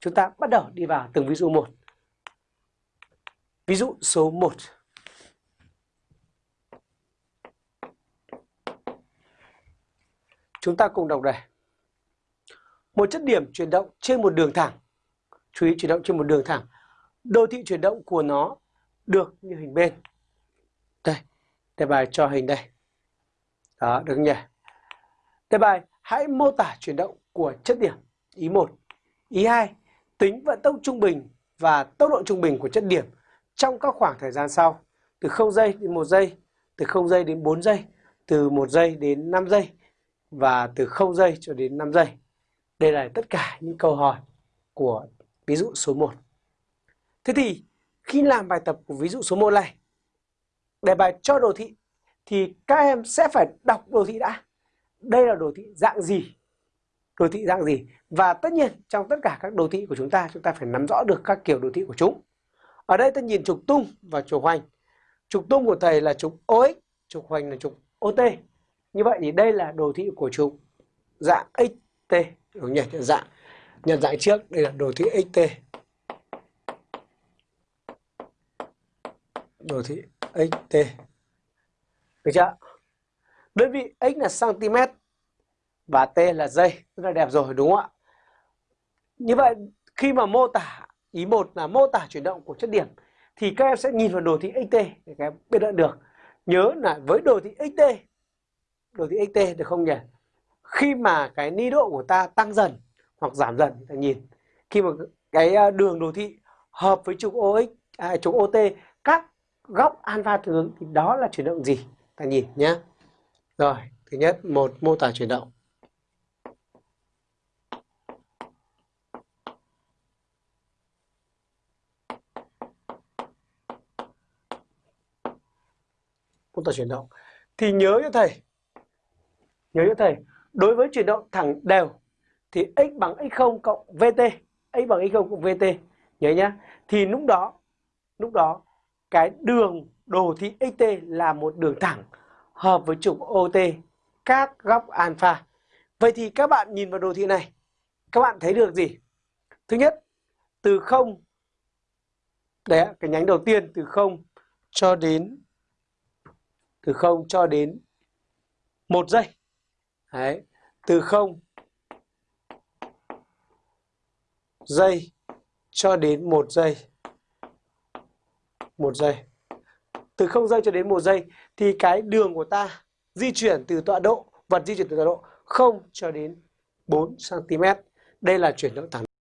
chúng ta bắt đầu đi vào từng ví dụ một. Ví dụ số 1. Chúng ta cùng đọc đây. Một chất điểm chuyển động trên một đường thẳng. Chú ý chuyển động trên một đường thẳng. Đồ thị chuyển động của nó được như hình bên. Đây, đề bài cho hình đây. Đó, được nhỉ? Đề bài, hãy mô tả chuyển động của chất điểm. Ý 1. Ý 2. Tính vận tốc trung bình và tốc độ trung bình của chất điểm trong các khoảng thời gian sau. Từ 0 giây đến 1 giây, từ 0 giây đến 4 giây, từ 1 giây đến 5 giây và từ 0 giây cho đến 5 giây. Đây là tất cả những câu hỏi của ví dụ số 1. Thế thì khi làm bài tập của ví dụ số 1 này, đề bài cho đồ thị thì các em sẽ phải đọc đồ thị đã. Đây là đồ thị dạng gì? Đồ thị dạng gì? Và tất nhiên trong tất cả các đồ thị của chúng ta, chúng ta phải nắm rõ được các kiểu đồ thị của chúng. Ở đây ta nhìn trục tung và trục hoành. Trục tung của thầy là trục OX, trục hoành là trục OT. Như vậy thì đây là đồ thị của trục dạng XT. Đúng ừ, nhỉ? Nhận dạng. Nhận dạng trước, đây là đồ thị XT. Đồ thị XT. Được chưa? Đơn vị x là cm và t là dây rất là đẹp rồi đúng không ạ? Như vậy khi mà mô tả ý một là mô tả chuyển động của chất điểm thì các em sẽ nhìn vào đồ thị xt để các em biết được được. Nhớ là với đồ thị xt, đồ thị xt được không nhỉ? Khi mà cái ni độ của ta tăng dần hoặc giảm dần ta nhìn. Khi mà cái à, đường đồ thị hợp với trục OX, à, trục OT các góc alpha tương thì đó là chuyển động gì? Ta nhìn nhé. Rồi, thứ nhất một mô tả chuyển động. Mô tả chuyển động. Thì nhớ cho thầy, nhớ cho thầy, đối với chuyển động thẳng đều thì x bằng x0 cộng vt, x bằng x0 cộng vt, nhớ nhá thì lúc đó lúc đó cái đường đồ thị xt là một đường thẳng hợp với trục ot các góc alpha. Vậy thì các bạn nhìn vào đồ thị này, các bạn thấy được gì? Thứ nhất, từ 0 đấy cái nhánh đầu tiên từ 0 cho đến từ 0 cho đến 1 giây. Đấy, từ 0 giây cho đến 1 giây. 1 giây. Từ 0 giây cho đến 1 giây thì cái đường của ta di chuyển từ tọa độ, vật di chuyển từ tọa độ 0 cho đến 4 cm. Đây là chuyển động thẳng